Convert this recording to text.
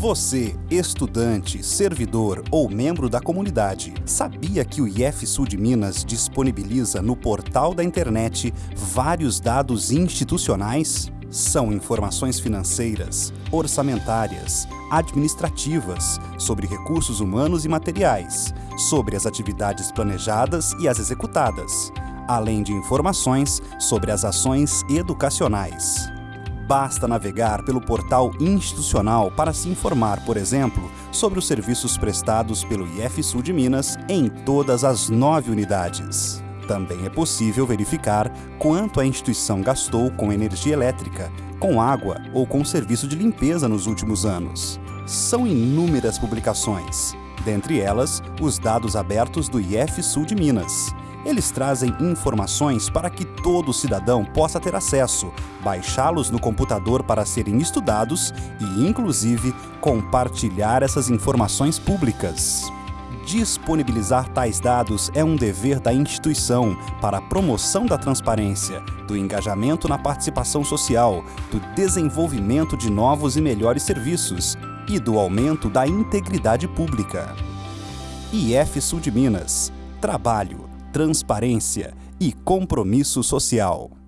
Você, estudante, servidor ou membro da comunidade, sabia que o IF Sul de Minas disponibiliza no portal da internet vários dados institucionais? São informações financeiras, orçamentárias, administrativas, sobre recursos humanos e materiais, sobre as atividades planejadas e as executadas, além de informações sobre as ações educacionais. Basta navegar pelo portal institucional para se informar, por exemplo, sobre os serviços prestados pelo IF Sul de Minas em todas as nove unidades. Também é possível verificar quanto a instituição gastou com energia elétrica, com água ou com serviço de limpeza nos últimos anos. São inúmeras publicações, dentre elas os dados abertos do IF Sul de Minas, eles trazem informações para que todo cidadão possa ter acesso, baixá-los no computador para serem estudados e, inclusive, compartilhar essas informações públicas. Disponibilizar tais dados é um dever da instituição para a promoção da transparência, do engajamento na participação social, do desenvolvimento de novos e melhores serviços e do aumento da integridade pública. IF Sul de Minas. Trabalho transparência e compromisso social.